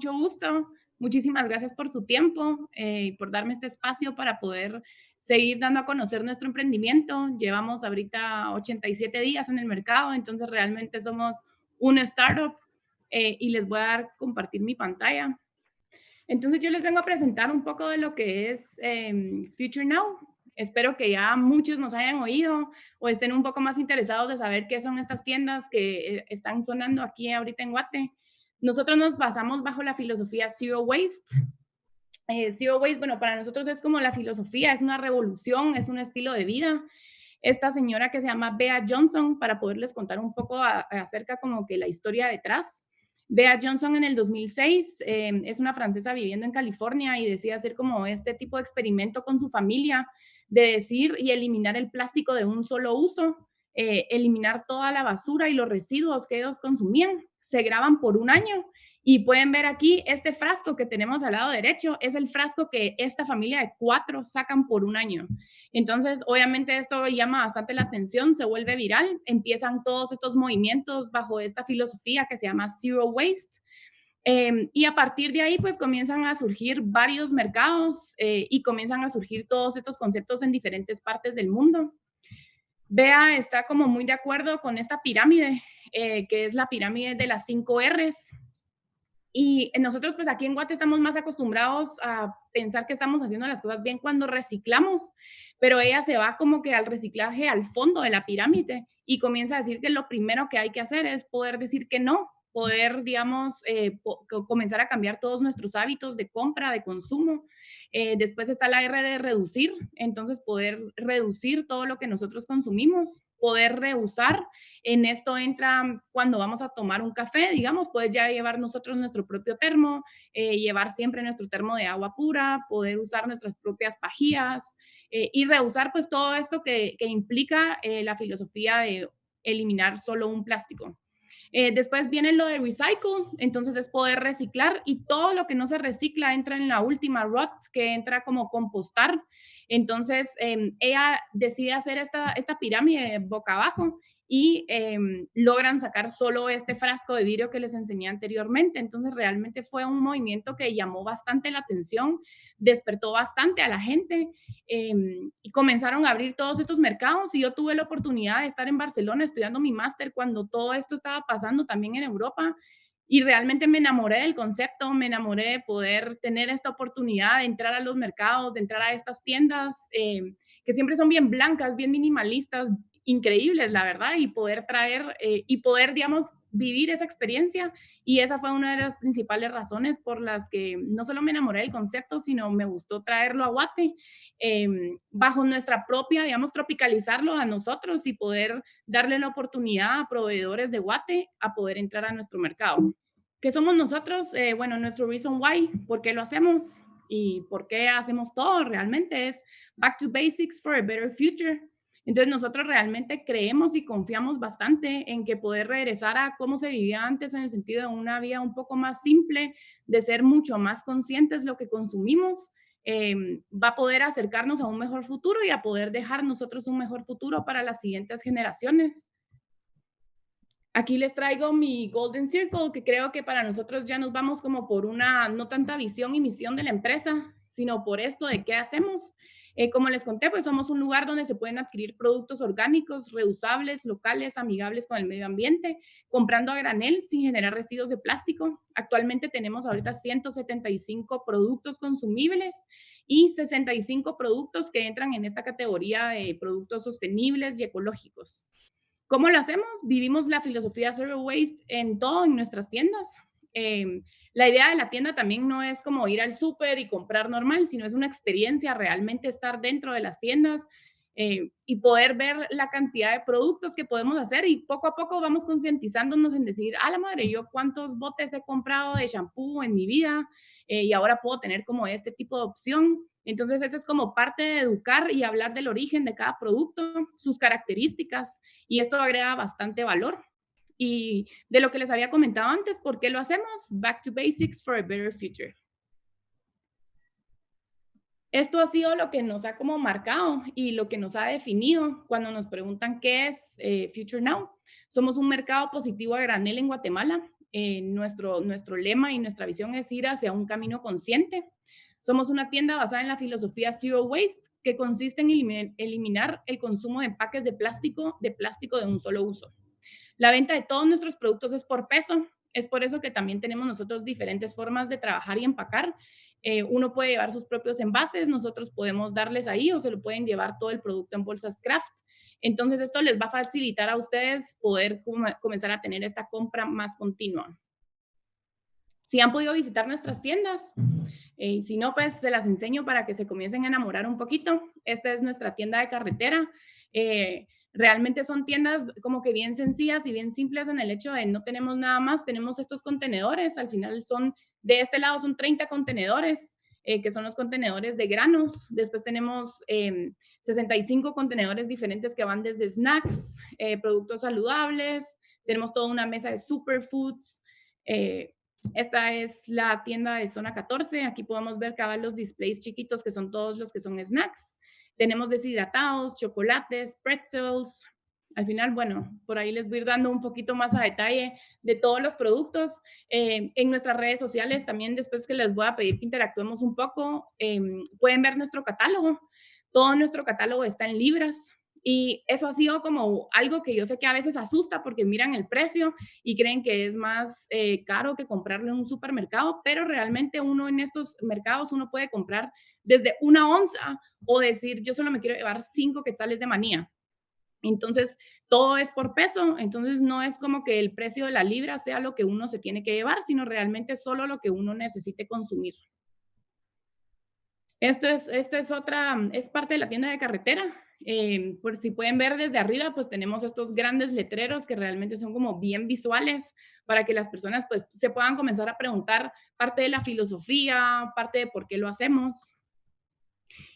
Mucho gusto. Muchísimas gracias por su tiempo eh, y por darme este espacio para poder seguir dando a conocer nuestro emprendimiento. Llevamos ahorita 87 días en el mercado, entonces realmente somos una startup eh, y les voy a compartir mi pantalla. Entonces yo les vengo a presentar un poco de lo que es em, Future Now. Espero que ya muchos nos hayan oído o estén un poco más interesados de saber qué son estas tiendas que eh, están sonando aquí ahorita en Guate. Nosotros nos basamos bajo la filosofía Zero Waste. Eh, Zero Waste, bueno, para nosotros es como la filosofía, es una revolución, es un estilo de vida. Esta señora que se llama Bea Johnson, para poderles contar un poco acerca como que la historia detrás. Bea Johnson en el 2006 eh, es una francesa viviendo en California y decide hacer como este tipo de experimento con su familia de decir y eliminar el plástico de un solo uso, eh, eliminar toda la basura y los residuos que ellos consumían se graban por un año y pueden ver aquí este frasco que tenemos al lado derecho es el frasco que esta familia de cuatro sacan por un año. Entonces, obviamente esto llama bastante la atención, se vuelve viral, empiezan todos estos movimientos bajo esta filosofía que se llama Zero Waste. Em, y a partir de ahí, pues comienzan a surgir varios mercados eh, y comienzan a surgir todos estos conceptos en diferentes partes del mundo. Bea está como muy de acuerdo con esta pirámide, eh, que es la pirámide de las cinco R's. Y nosotros pues aquí en Guate estamos más acostumbrados a pensar que estamos haciendo las cosas bien cuando reciclamos, pero ella se va como que al reciclaje al fondo de la pirámide y comienza a decir que lo primero que hay que hacer es poder decir que no, poder, digamos, eh, comenzar a cambiar todos nuestros hábitos de compra, de consumo. Eh, después está la R de reducir, entonces poder reducir todo lo que nosotros consumimos, poder reusar. En esto entra cuando vamos a tomar un café, digamos, poder ya llevar nosotros nuestro propio termo, eh, llevar siempre nuestro termo de agua pura, poder usar nuestras propias pajillas y reusar pues todo esto que, que implica la filosofía de eliminar solo un plástico. Eh, después viene lo de recycle, entonces es poder reciclar y todo lo que no se recicla entra en la última rot, que entra como compostar. Entonces em, ella decide hacer esta, esta pirámide boca abajo y em, logran sacar solo este frasco de vidrio que les enseñé anteriormente. Entonces realmente fue un movimiento que llamó bastante la atención, despertó bastante a la gente em, y comenzaron a abrir todos estos mercados y yo tuve la oportunidad de estar en Barcelona estudiando mi máster cuando todo esto estaba pasando también en Europa y realmente me enamoré del concepto, me enamoré de poder tener esta oportunidad de entrar a los mercados, de entrar a estas tiendas em, que siempre son bien blancas, bien minimalistas, increíbles, la verdad, y poder traer eh, y poder, digamos, vivir esa experiencia. Y esa fue una de las principales razones por las que no solo me enamoré del concepto, sino me gustó traerlo a Guate, em, bajo nuestra propia, digamos, tropicalizarlo a nosotros y poder darle la oportunidad a proveedores de Guate a poder entrar a nuestro mercado. ¿Qué somos nosotros? Eh, bueno, nuestro reason why, ¿por qué lo hacemos? Y por qué hacemos todo realmente es back to basics for a better future entonces nosotros realmente creemos y confiamos bastante en que poder regresar a cómo se vivía antes en el sentido de una vida un poco más simple, de ser mucho más conscientes lo que consumimos, em, va a poder acercarnos a un mejor futuro y a poder dejar nosotros un mejor futuro para las siguientes generaciones. Aquí les traigo mi Golden Circle, que creo que para nosotros ya nos vamos como por una, no tanta visión y misión de la empresa, sino por esto de qué hacemos. Eh, como les conté, pues somos un lugar donde se pueden adquirir productos orgánicos, reusables, locales, amigables con el medio ambiente, comprando a granel sin generar residuos de plástico. Actualmente tenemos ahorita 175 productos consumibles y 65 productos que entran en esta categoría de productos sostenibles y ecológicos. ¿Cómo lo hacemos? Vivimos la filosofía Zero Waste en todo, en nuestras tiendas. Em, la idea de la tienda también no es como ir al súper y comprar normal, sino es una experiencia realmente estar dentro de las tiendas eh, y poder ver la cantidad de productos que podemos hacer y poco a poco vamos concientizándonos en decir, a la madre, yo cuántos botes he comprado de shampoo en mi vida eh, y ahora puedo tener como este tipo de opción. Entonces, eso es como parte de educar y hablar del origen de cada producto, sus características, y esto agrega bastante valor y de lo que les había comentado antes, ¿por qué lo hacemos? Back to basics for a better future. Esto ha sido lo que nos ha como marcado y lo que nos ha definido cuando nos preguntan qué es eh, Future Now. Somos un mercado positivo a granel en Guatemala. Eh, nuestro, nuestro lema y nuestra visión es ir hacia un camino consciente. Somos una tienda basada en la filosofía Zero Waste, que consiste en eliminar el consumo de empaques de plástico, de plástico de un solo uso. La venta de todos nuestros productos es por peso. Es por eso que también tenemos nosotros diferentes formas de trabajar y empacar. Eh, uno puede llevar sus propios envases, nosotros podemos darles ahí o se lo pueden llevar todo el producto en bolsas craft. Entonces, esto les va a facilitar a ustedes poder comenzar a tener esta compra más continua. Si han podido visitar nuestras tiendas, eh, si no, pues se las enseño para que se comiencen a enamorar un poquito. Esta es nuestra tienda de carretera. Eh, realmente son tiendas como que bien sencillas y bien simples en el hecho de no tenemos nada más, tenemos estos contenedores, al final son, de este lado son 30 contenedores, eh, que son los contenedores de granos, después tenemos 65 em, contenedores diferentes que van desde snacks, eh, productos saludables, tenemos toda una mesa de superfoods, eh, esta es la tienda de zona 14. Aquí podemos ver cada los displays chiquitos que son todos los que son snacks. Tenemos deshidratados, chocolates, pretzels. Al final, bueno, por ahí les voy dando un poquito más a detalle de todos los productos. Eh, en nuestras redes sociales también después que les voy a pedir que interactuemos un poco, em, pueden ver nuestro catálogo. Todo nuestro catálogo está en libras. Y eso ha sido como algo que yo sé que a veces asusta porque miran el precio y creen que es más eh, caro que comprarlo en un supermercado, pero realmente uno en estos mercados uno puede comprar desde una onza o decir yo solo me quiero llevar cinco quetzales de manía. Entonces, todo es por peso, entonces no es como que el precio de la libra sea lo que uno se tiene que llevar, sino realmente solo lo que uno necesite consumir. Esto es, esta es otra, es parte de la tienda de carretera. Eh, por si pueden ver desde arriba, pues tenemos estos grandes letreros que realmente son como bien visuales para que las personas pues se puedan comenzar a preguntar parte de la filosofía, parte de por qué lo hacemos.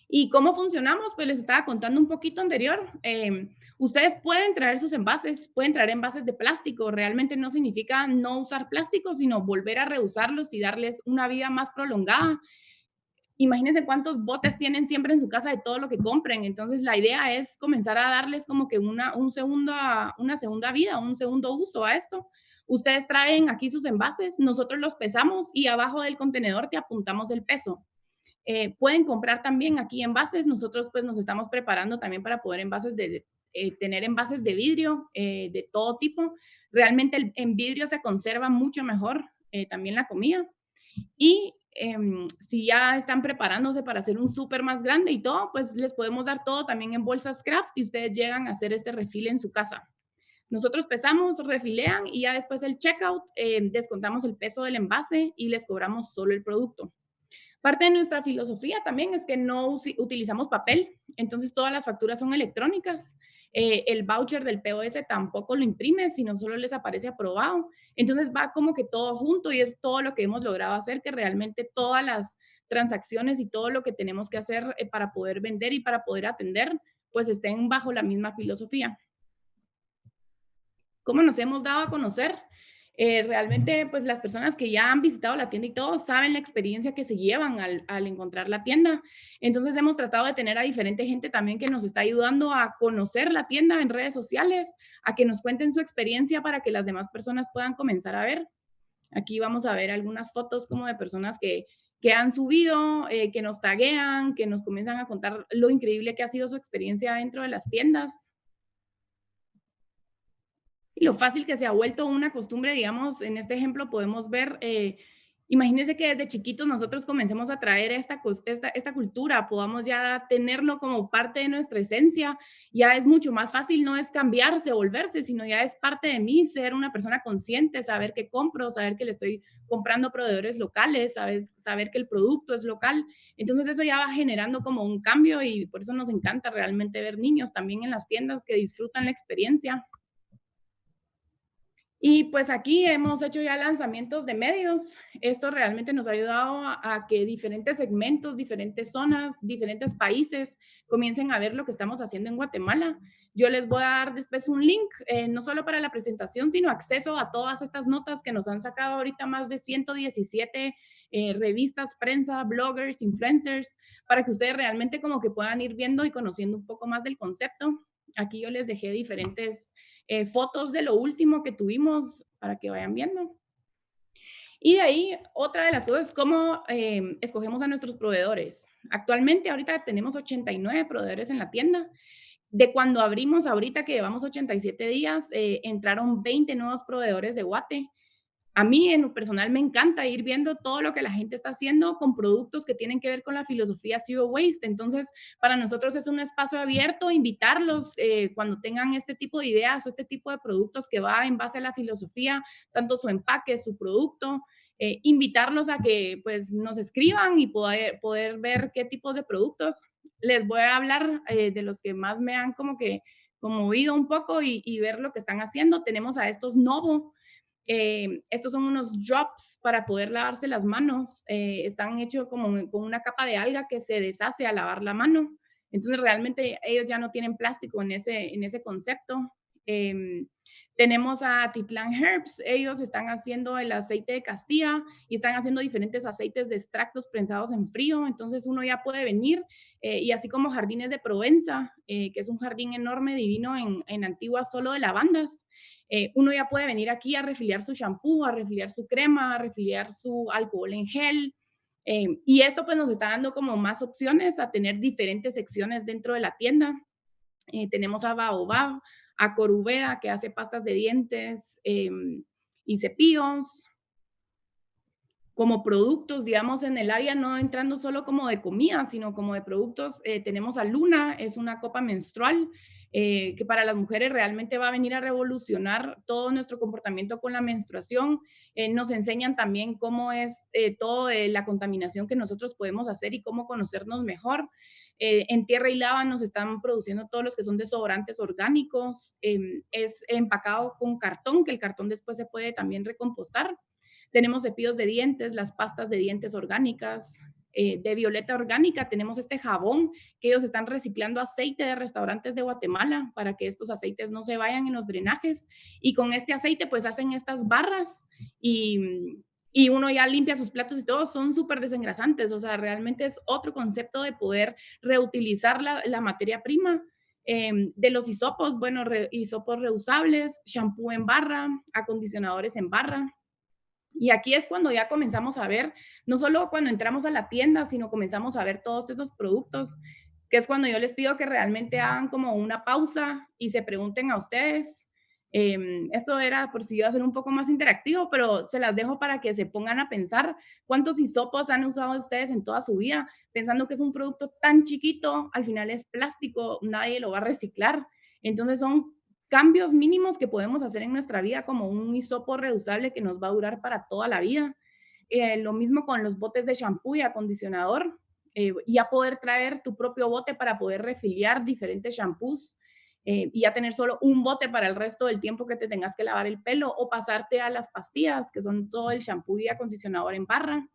¿Y cómo funcionamos? Pues les estaba contando un poquito anterior. Eh, ustedes pueden traer sus envases, pueden traer envases de plástico. Realmente no significa no usar plástico, sino volver a reusarlos y darles una vida más prolongada imagínense cuántos botes tienen siempre en su casa de todo lo que compren. Entonces, la idea es comenzar a darles como que una, un segundo, una segunda vida, un segundo uso a esto. Ustedes traen aquí sus envases, nosotros los pesamos y abajo del contenedor te apuntamos el peso. Eh, pueden comprar también aquí envases. Nosotros pues nos estamos preparando también para poder envases de, eh, tener envases de vidrio eh, de todo tipo. Realmente en vidrio se conserva mucho mejor también la comida. Y Em, si ya están preparándose para hacer un súper más grande y todo, pues les podemos dar todo también en bolsas craft y ustedes llegan a hacer este refil en su casa. Nosotros pesamos, refilean y ya después el checkout em, descontamos el peso del envase y les cobramos solo el producto. Parte de nuestra filosofía también es que no utilizamos papel, entonces todas las facturas son electrónicas. Eh, el voucher del POS tampoco lo imprime, sino solo les aparece aprobado. Entonces va como que todo junto y es todo lo que hemos logrado hacer, que realmente todas las transacciones y todo lo que tenemos que hacer eh, para poder vender y para poder atender, pues estén bajo la misma filosofía. ¿Cómo nos hemos dado a conocer? Eh, realmente, pues las personas que ya han visitado la tienda y todo saben la experiencia que se llevan al, encontrar la tienda. Entonces hemos tratado de tener a diferente gente también que nos está ayudando a conocer la tienda en redes sociales, a que nos cuenten su experiencia para que las demás personas puedan comenzar a ver. Aquí vamos a ver algunas fotos como de personas que, que han subido, eh, que nos taguean, que nos comienzan a contar lo increíble que ha sido su experiencia dentro de las tiendas y lo fácil que se ha vuelto una costumbre, digamos, en este ejemplo podemos ver, eh, que desde chiquitos nosotros comencemos a traer esta, esta, esta cultura, podamos ya tenerlo como parte de nuestra esencia, ya es mucho más fácil, no es cambiarse, volverse, sino ya es parte de mí, ser una persona consciente, saber qué compro, saber que le estoy comprando proveedores locales, sabes, saber que el producto es local. Entonces eso ya va generando como un cambio y por eso nos encanta realmente ver niños también en las tiendas que disfrutan la experiencia. Y pues aquí hemos hecho ya lanzamientos de medios. Esto realmente nos ha ayudado a, que diferentes segmentos, diferentes zonas, diferentes países comiencen a ver lo que estamos haciendo en Guatemala. Yo les voy a dar después un link, eh, no solo para la presentación, sino acceso a todas estas notas que nos han sacado ahorita más de 117 eh, revistas, prensa, bloggers, influencers, para que ustedes realmente como que puedan ir viendo y conociendo un poco más del concepto. Aquí yo les dejé diferentes eh, fotos de lo último que tuvimos para que vayan viendo. Y de ahí, otra de las cosas cómo eh, escogemos a nuestros proveedores. Actualmente, ahorita tenemos 89 proveedores en la tienda. De cuando abrimos ahorita, que llevamos 87 días, eh, entraron 20 nuevos proveedores de Guate a mí en lo personal me encanta ir viendo todo lo que la gente está haciendo con productos que tienen que ver con la filosofía Zero Waste. Entonces, para nosotros es un espacio abierto, invitarlos eh, cuando tengan este tipo de ideas o este tipo de productos que va en base a la filosofía, tanto su empaque, su producto, eh, invitarlos a que pues nos escriban y poder, poder ver qué tipos de productos. Les voy a hablar eh, de los que más me han como que conmovido un poco y, y ver lo que están haciendo. Tenemos a estos Novo, eh, estos son unos drops para poder lavarse las manos. Eh, están hechos como con una capa de alga que se deshace al lavar la mano. Entonces, realmente ellos ya no tienen plástico en ese, en ese concepto. Em, tenemos a Titlan Herbs. Ellos están haciendo el aceite de Castilla y están haciendo diferentes aceites de extractos prensados en frío. Entonces, uno ya puede venir eh, y así como Jardines de Provenza, que es un jardín enorme, divino en, en Antigua, solo de lavandas. Eh, uno ya puede venir aquí a refiliar su shampoo, a refiliar su crema, a refiliar su alcohol en gel. Eh, y esto pues nos está dando como más opciones a tener diferentes secciones dentro de la tienda. Eh, tenemos a Baobab, a Corubera, que hace pastas de dientes y cepillos. Como productos, digamos, en el área, no entrando solo como de comida, sino como de productos, tenemos a Luna, es una copa menstrual eh, que para las mujeres realmente va a venir a revolucionar todo nuestro comportamiento con la menstruación. Eh, nos enseñan también cómo es eh, toda la contaminación que nosotros podemos hacer y cómo conocernos mejor. en Tierra y Lava nos están produciendo todos los que son desodorantes orgánicos. es empacado con cartón, que el cartón después se puede también recompostar. Tenemos cepillos de dientes, las pastas de dientes orgánicas, eh, de Violeta Orgánica tenemos este jabón que ellos están reciclando aceite de restaurantes de Guatemala para que estos aceites no se vayan en los drenajes. Y con este aceite pues hacen estas barras y, y uno ya limpia sus platos y todo, son súper desengrasantes. O sea, realmente es otro concepto de poder reutilizar la, la materia prima. Em, de los hisopos, bueno, hisopos reusables, shampoo en barra, acondicionadores en barra. Y aquí es cuando ya comenzamos a ver, no solo cuando entramos a la tienda, sino comenzamos a ver todos esos productos, que es cuando yo les pido que realmente hagan como una pausa y se pregunten a ustedes. Em, esto era por si iba a ser un poco más interactivo, pero se las dejo para que se pongan a pensar cuántos hisopos han usado ustedes en toda su vida, pensando que es un producto tan chiquito, al final es plástico, nadie lo va a reciclar. Entonces son cambios mínimos que podemos hacer en nuestra vida, como un hisopo reusable que nos va a durar para toda la vida. Eh, lo mismo con los botes de shampoo y acondicionador. Eh, ya poder traer tu propio bote para poder refiliar diferentes shampoos eh, y ya tener solo un bote para el resto del tiempo que te tengas que lavar el pelo o pasarte a las pastillas, que son todo el shampoo y acondicionador en barra.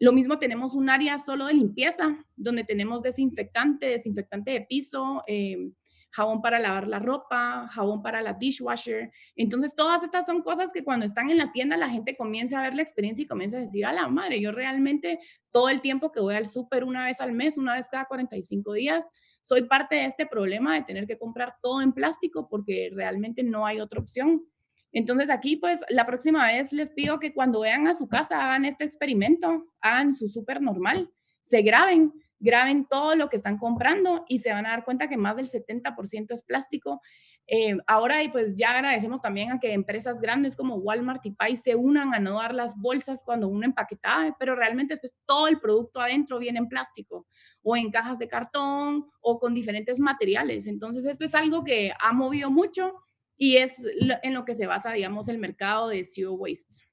Lo mismo tenemos un área solo de limpieza, donde tenemos desinfectante, desinfectante de piso, eh, jabón para lavar la ropa, jabón para la dishwasher. Entonces, todas estas son cosas que cuando están en la tienda la gente comienza a ver la experiencia y comienza a decir, a la madre, yo realmente todo el tiempo que voy al súper una vez al mes, una vez cada 45 días, soy parte de este problema de tener que comprar todo en plástico porque realmente no hay otra opción. Entonces aquí pues la próxima vez les pido que cuando vean a su casa hagan este experimento, hagan su súper normal, se graben, graben todo lo que están comprando y se van a dar cuenta que más del 70% es plástico. Eh, ahora, y pues ya agradecemos también a que empresas grandes como Walmart y Pay se unan a no dar las bolsas cuando uno empaquetaba, pero realmente después todo el producto adentro viene en plástico o en cajas de cartón o con diferentes materiales. Entonces, esto es algo que ha movido mucho y es en lo que se basa, digamos, el mercado de zero waste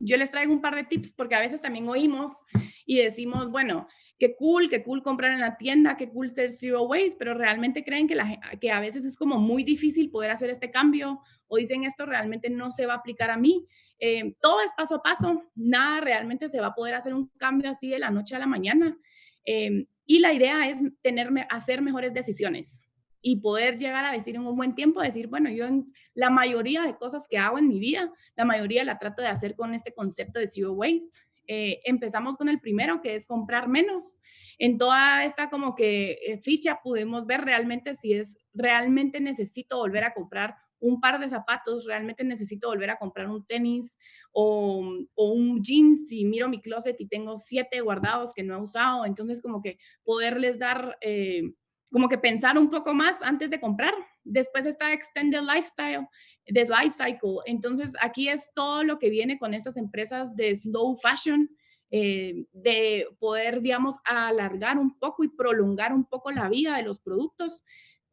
yo les traigo un par de tips porque a veces también oímos y decimos, bueno, qué cool, qué cool comprar en la tienda, qué cool ser zero waste, pero realmente creen que, la, que a veces es como muy difícil poder hacer este cambio o dicen esto realmente no se va a aplicar a mí. Eh, todo es paso a paso, nada realmente se va a poder hacer un cambio así de la noche a la mañana. Eh, y la idea es tenerme, hacer mejores decisiones y poder llegar a decir en un buen tiempo, decir, bueno, yo en la mayoría de cosas que hago en mi vida, la mayoría la trato de hacer con este concepto de zero waste. Eh, empezamos con el primero, que es comprar menos. En toda esta como que eh, ficha pudimos ver realmente si es realmente necesito volver a comprar un par de zapatos, realmente necesito volver a comprar un tenis o, un jeans y miro mi closet y tengo siete guardados que no he usado. Entonces, como que poderles dar, eh, como que pensar un poco más antes de comprar. Después está Extended Lifestyle, de Life Cycle. Entonces, aquí es todo lo que viene con estas empresas de slow fashion, eh, de poder, digamos, alargar un poco y prolongar un poco la vida de los productos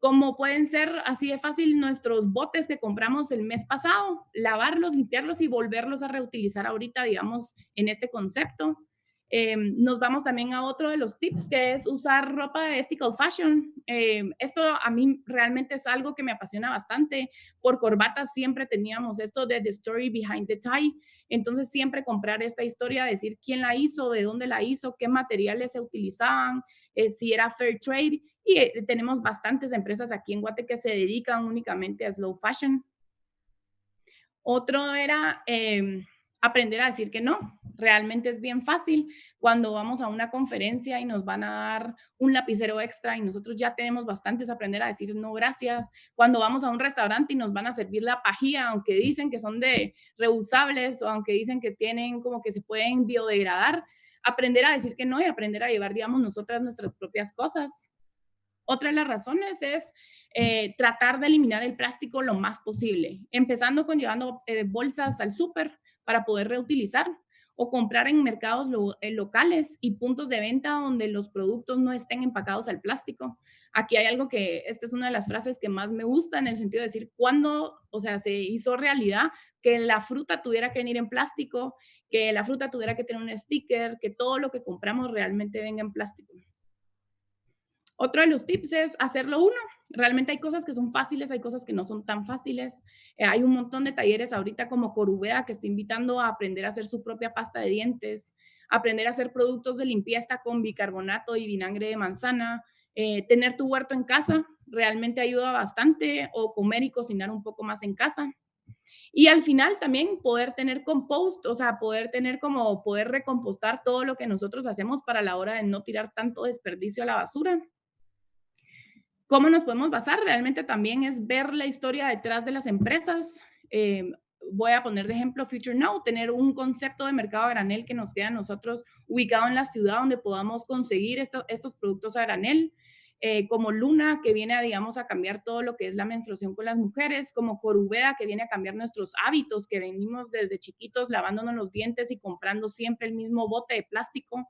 como pueden ser así de fácil nuestros botes que compramos el mes pasado, lavarlos, limpiarlos y volverlos a reutilizar ahorita, digamos, en este concepto. Eh, nos vamos también a otro de los tips, que es usar ropa de ethical fashion. Eh, esto a mí realmente es algo que me apasiona bastante. Por corbatas siempre teníamos esto de the story behind the tie. Entonces siempre comprar esta historia, decir quién la hizo, de dónde la hizo, qué materiales se utilizaban, eh, si era fair trade. Y eh, tenemos bastantes empresas aquí en Guate que se dedican únicamente a slow fashion. Otro era em, aprender a decir que no. Realmente es bien fácil cuando vamos a una conferencia y nos van a dar un lapicero extra y nosotros ya tenemos bastantes aprender a decir no gracias. Cuando vamos a un restaurante y nos van a servir la pajilla, aunque dicen que son de reusables o aunque dicen que tienen como que se pueden biodegradar, aprender a decir que no y aprender a llevar, digamos, nosotras nuestras propias cosas. Otra de las razones es eh, tratar de eliminar el plástico lo más posible, empezando con llevando eh, bolsas al súper para poder reutilizar o comprar en mercados eh, locales y puntos de venta donde los productos no estén empacados al plástico. Aquí hay algo que, esta es una de las frases que más me gusta en el sentido de decir, cuando, o sea, se hizo realidad que la fruta tuviera que venir en plástico que la fruta tuviera que tener un sticker, que todo lo que compramos realmente venga en plástico. Otro de los tips es hacerlo uno. Realmente hay cosas que son fáciles, hay cosas que no son tan fáciles. Eh, hay un montón de talleres ahorita como Corubea que está invitando a aprender a hacer su propia pasta de dientes, aprender a hacer productos de limpieza con bicarbonato y vinagre de manzana, eh, tener tu huerto en casa realmente ayuda bastante o comer y cocinar un poco más en casa. Y al final también poder tener compost, o sea, poder tener como poder recompostar todo lo que nosotros hacemos para la hora de no tirar tanto desperdicio a la basura. ¿Cómo nos podemos basar? Realmente también es ver la historia detrás de las empresas. Eh, voy a poner de ejemplo Future Now, tener un concepto de mercado a granel que nos queda a nosotros ubicado en la ciudad donde podamos conseguir estos productos a granel. Eh, como Luna, que viene, a, digamos, a cambiar todo lo que es la menstruación con las mujeres, como Corubeda, que viene a cambiar nuestros hábitos, que venimos desde chiquitos lavándonos los dientes y comprando siempre el mismo bote de plástico.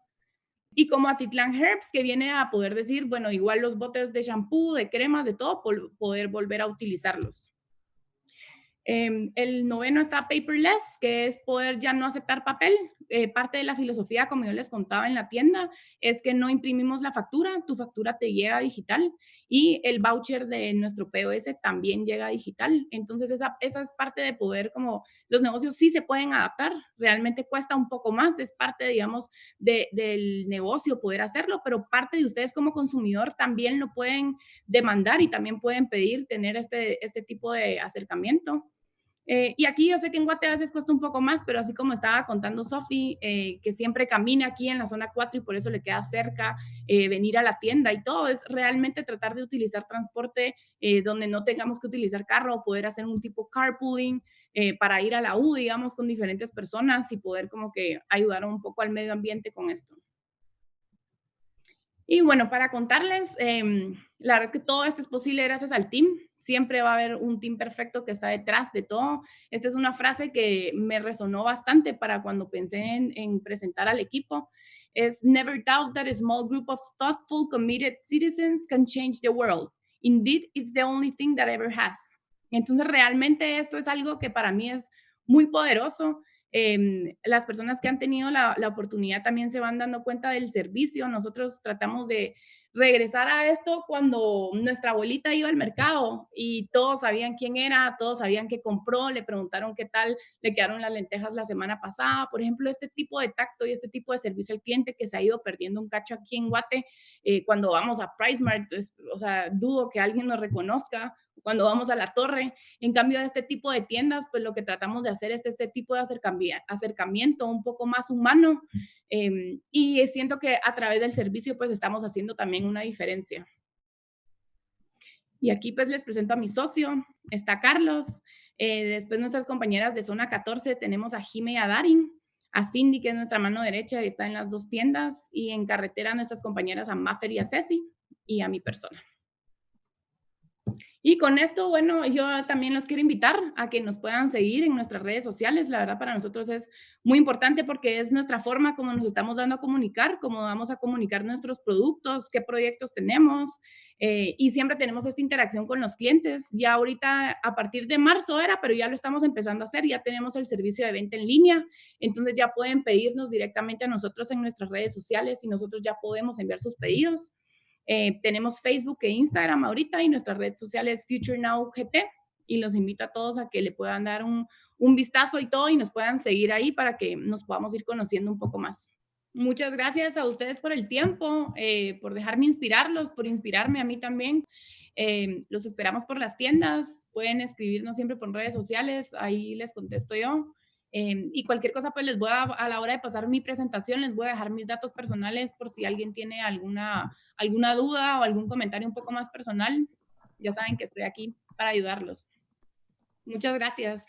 Y como Atitlán Herbs, que viene a poder decir, bueno, igual los botes de shampoo, de cremas, de todo, poder volver a utilizarlos. Em, el noveno está paperless, que es poder ya no aceptar papel. Eh, parte de la filosofía, como yo les contaba en la tienda, es que no imprimimos la factura, tu factura te llega digital y el voucher de nuestro POS también llega digital. Entonces, esa, esa es parte de poder, como los negocios sí se pueden adaptar, realmente cuesta un poco más, es parte, digamos, del negocio poder hacerlo, pero parte de ustedes como consumidor también lo pueden demandar y también pueden pedir tener este, este tipo de acercamiento. Eh, y aquí yo sé que en Guate a veces cuesta un poco más, pero así como estaba contando Sofi, eh, que siempre camina aquí en la zona 4 y por eso le queda cerca eh, venir a la tienda y todo, es realmente tratar de utilizar transporte donde no tengamos que utilizar carro poder hacer un tipo carpooling para ir a la U, digamos, con diferentes personas y poder como que ayudar un poco al medio ambiente con esto. Y bueno, para contarles, em, la verdad es que todo esto es posible gracias al team. Siempre va a haber un team perfecto que está detrás de todo. Esta es una frase que me resonó bastante para cuando pensé en, en presentar al equipo. Es never doubt that a small group of thoughtful, committed citizens can change the world. Indeed, it's the only thing that ever has. Entonces, realmente esto es algo que para mí es muy poderoso Em, las personas que han tenido la, oportunidad también se van dando cuenta del servicio. Nosotros tratamos de regresar a esto cuando nuestra abuelita iba al mercado y todos sabían quién era, todos sabían qué compró, le preguntaron qué tal le quedaron las lentejas la semana pasada. Por ejemplo, este tipo de tacto y este tipo de servicio al cliente que se ha ido perdiendo un cacho aquí en Guate eh, cuando vamos a PriceMart, o sea, dudo que alguien nos reconozca cuando vamos a la torre. En cambio, de este tipo de tiendas, pues lo que tratamos de hacer es este tipo de acercamiento un poco más humano em, y siento que a través del servicio pues estamos haciendo también una diferencia. Y aquí pues les presento a mi socio, está Carlos, eh, después nuestras compañeras de zona 14 tenemos a Jime y a Darin, a Cindy, que es nuestra mano derecha y está en las dos tiendas, y en carretera nuestras compañeras a Maffer y a Ceci, y a mi persona. Y con esto, bueno, yo también los quiero invitar a que nos puedan seguir en nuestras redes sociales. La verdad, para nosotros es muy importante porque es nuestra forma como nos estamos dando a comunicar, cómo vamos a comunicar nuestros productos, qué proyectos tenemos. Eh, y siempre tenemos esta interacción con los clientes. Ya ahorita, a partir de marzo era, pero ya lo estamos empezando a hacer. Ya tenemos el servicio de venta en línea. Entonces ya pueden pedirnos directamente a nosotros en nuestras redes sociales y nosotros ya podemos enviar sus pedidos. Eh, tenemos Facebook e Instagram ahorita y nuestra red social es Future Now GT y los invito a todos a que le puedan dar un, un vistazo y todo y nos puedan seguir ahí para que nos podamos ir conociendo un poco más. Muchas gracias a ustedes por el tiempo, eh, por dejarme inspirarlos, por inspirarme a mí también. Eh, los esperamos por las tiendas, pueden escribirnos siempre por redes sociales, ahí les contesto yo. Eh, y cualquier cosa, pues les voy a, a la hora de pasar mi presentación, les voy a dejar mis datos personales por si alguien tiene alguna, alguna duda o algún comentario un poco más personal. Ya saben que estoy aquí para ayudarlos. Muchas gracias.